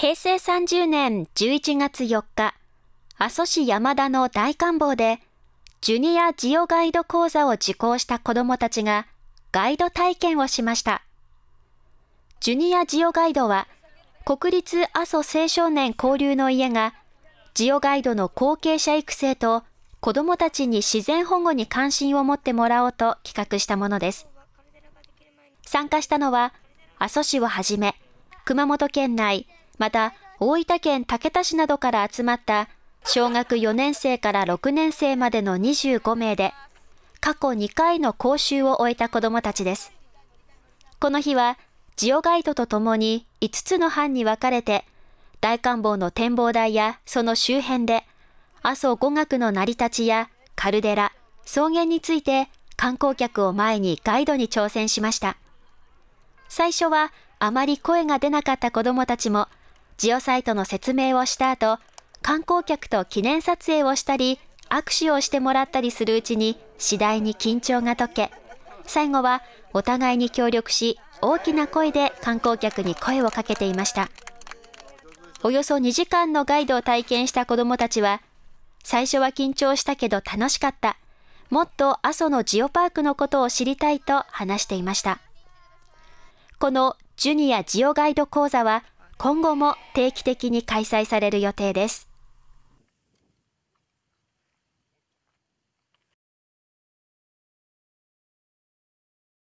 平成30年11月4日、阿蘇市山田の大観坊で、ジュニアジオガイド講座を受講した子どもたちがガイド体験をしました。ジュニアジオガイドは、国立阿蘇青少年交流の家が、ジオガイドの後継者育成と子どもたちに自然保護に関心を持ってもらおうと企画したものです。参加したのは、阿蘇市をはじめ、熊本県内、また大分県竹田市などから集まった小学4年生から6年生までの25名で、過去2回の講習を終えた子どもたちです。この日は、ジオガイドとともに5つの班に分かれて、大観望の展望台やその周辺で、阿蘇語学の成り立ちやカルデラ、草原について観光客を前にガイドに挑戦しました。最初はあまり声が出なかった子どもたちも、ジオサイトの説明をした後、観光客と記念撮影をしたり、握手をしてもらったりするうちに次第に緊張が解け、最後はお互いに協力し、大きな声で観光客に声をかけていました。およそ2時間のガイドを体験した子どもたちは、最初は緊張したけど楽しかった。もっと阿蘇のジオパークのことを知りたいと話していました。このジュニアジオガイド講座は今後も定期的に開催される予定です。